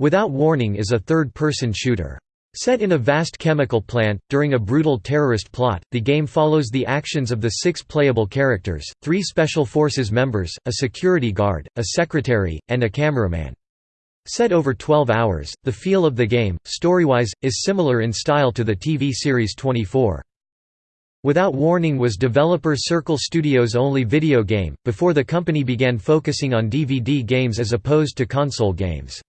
Without Warning is a third-person shooter. Set in a vast chemical plant, during a brutal terrorist plot, the game follows the actions of the six playable characters, three Special Forces members, a security guard, a secretary, and a cameraman. Set over 12 hours, the feel of the game, story-wise, is similar in style to the TV series 24. Without Warning was developer Circle Studios' only video game, before the company began focusing on DVD games as opposed to console games.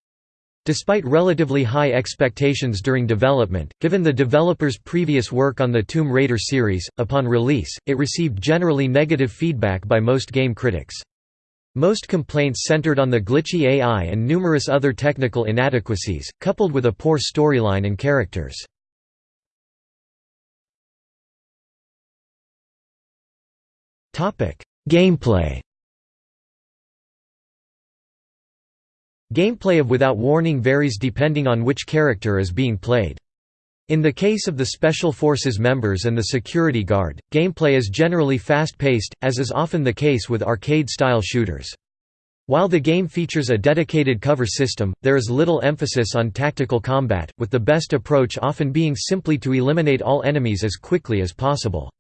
Despite relatively high expectations during development, given the developer's previous work on the Tomb Raider series, upon release, it received generally negative feedback by most game critics. Most complaints centered on the glitchy AI and numerous other technical inadequacies, coupled with a poor storyline and characters. Gameplay Gameplay of Without Warning varies depending on which character is being played. In the case of the Special Forces members and the security guard, gameplay is generally fast-paced, as is often the case with arcade-style shooters. While the game features a dedicated cover system, there is little emphasis on tactical combat, with the best approach often being simply to eliminate all enemies as quickly as possible.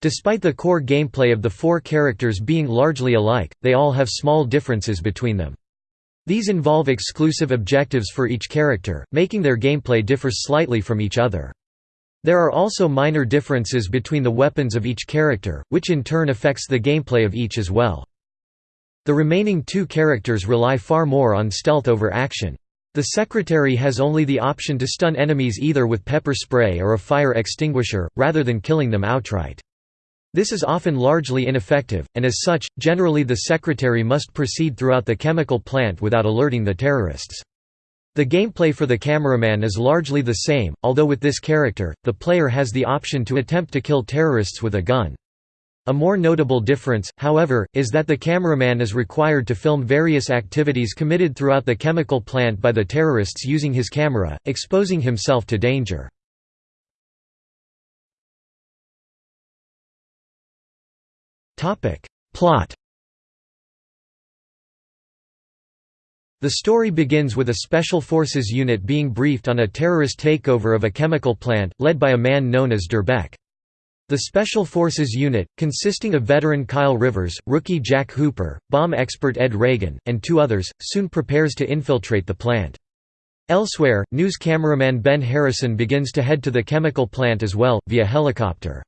Despite the core gameplay of the four characters being largely alike, they all have small differences between them. These involve exclusive objectives for each character, making their gameplay differ slightly from each other. There are also minor differences between the weapons of each character, which in turn affects the gameplay of each as well. The remaining two characters rely far more on stealth over action. The Secretary has only the option to stun enemies either with pepper spray or a fire extinguisher, rather than killing them outright. This is often largely ineffective, and as such, generally the secretary must proceed throughout the chemical plant without alerting the terrorists. The gameplay for the cameraman is largely the same, although with this character, the player has the option to attempt to kill terrorists with a gun. A more notable difference, however, is that the cameraman is required to film various activities committed throughout the chemical plant by the terrorists using his camera, exposing himself to danger. Plot The story begins with a Special Forces unit being briefed on a terrorist takeover of a chemical plant, led by a man known as Durbeck. The Special Forces unit, consisting of veteran Kyle Rivers, rookie Jack Hooper, bomb expert Ed Reagan, and two others, soon prepares to infiltrate the plant. Elsewhere, news cameraman Ben Harrison begins to head to the chemical plant as well, via helicopter.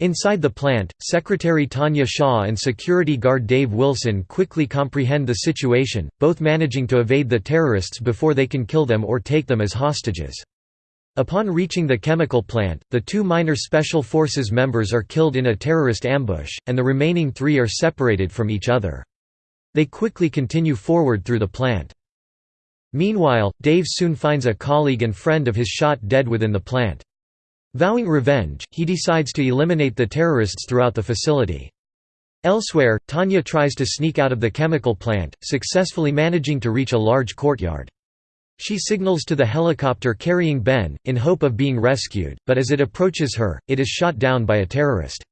Inside the plant, Secretary Tanya Shaw and security guard Dave Wilson quickly comprehend the situation, both managing to evade the terrorists before they can kill them or take them as hostages. Upon reaching the chemical plant, the two minor Special Forces members are killed in a terrorist ambush, and the remaining three are separated from each other. They quickly continue forward through the plant. Meanwhile, Dave soon finds a colleague and friend of his shot dead within the plant. Vowing revenge, he decides to eliminate the terrorists throughout the facility. Elsewhere, Tanya tries to sneak out of the chemical plant, successfully managing to reach a large courtyard. She signals to the helicopter carrying Ben, in hope of being rescued, but as it approaches her, it is shot down by a terrorist.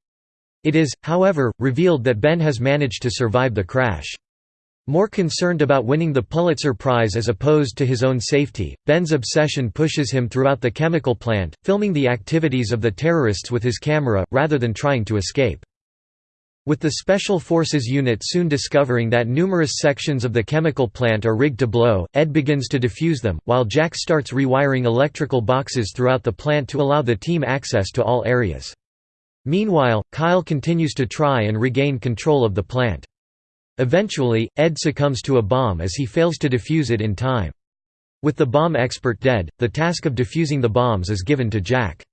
It is, however, revealed that Ben has managed to survive the crash. More concerned about winning the Pulitzer Prize as opposed to his own safety, Ben's obsession pushes him throughout the chemical plant, filming the activities of the terrorists with his camera, rather than trying to escape. With the Special Forces unit soon discovering that numerous sections of the chemical plant are rigged to blow, Ed begins to defuse them, while Jack starts rewiring electrical boxes throughout the plant to allow the team access to all areas. Meanwhile, Kyle continues to try and regain control of the plant. Eventually, Ed succumbs to a bomb as he fails to defuse it in time. With the bomb expert dead, the task of defusing the bombs is given to Jack.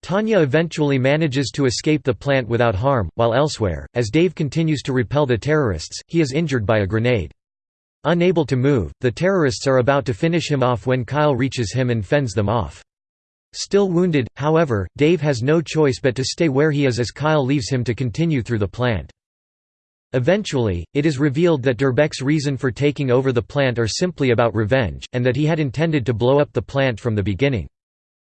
Tanya eventually manages to escape the plant without harm, while elsewhere, as Dave continues to repel the terrorists, he is injured by a grenade. Unable to move, the terrorists are about to finish him off when Kyle reaches him and fends them off. Still wounded, however, Dave has no choice but to stay where he is as Kyle leaves him to continue through the plant. Eventually, it is revealed that Durbeck's reason for taking over the plant are simply about revenge, and that he had intended to blow up the plant from the beginning.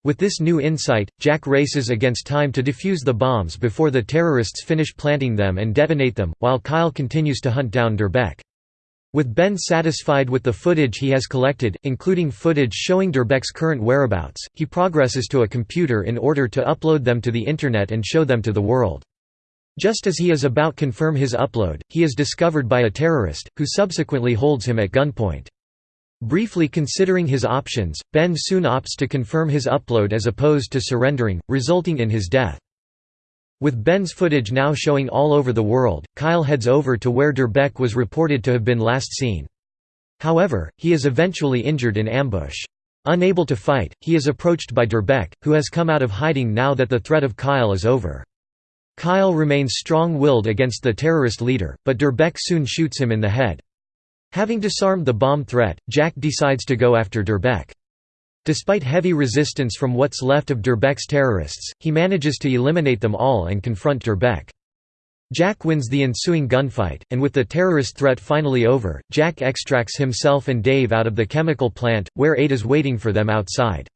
With this new insight, Jack races against time to defuse the bombs before the terrorists finish planting them and detonate them, while Kyle continues to hunt down Durbeck. With Ben satisfied with the footage he has collected, including footage showing Durbeck's current whereabouts, he progresses to a computer in order to upload them to the Internet and show them to the world. Just as he is about to confirm his upload, he is discovered by a terrorist, who subsequently holds him at gunpoint. Briefly considering his options, Ben soon opts to confirm his upload as opposed to surrendering, resulting in his death. With Ben's footage now showing all over the world, Kyle heads over to where Durbeck was reported to have been last seen. However, he is eventually injured in ambush. Unable to fight, he is approached by Durbeck, who has come out of hiding now that the threat of Kyle is over. Kyle remains strong-willed against the terrorist leader, but Durbeck soon shoots him in the head. Having disarmed the bomb threat, Jack decides to go after Durbeck. Despite heavy resistance from what's left of Durbeck's terrorists, he manages to eliminate them all and confront Durbeck. Jack wins the ensuing gunfight, and with the terrorist threat finally over, Jack extracts himself and Dave out of the chemical plant, where Aid is waiting for them outside.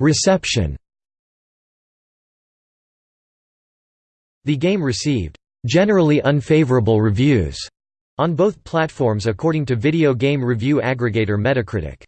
Reception The game received generally unfavorable reviews on both platforms according to video game review aggregator Metacritic.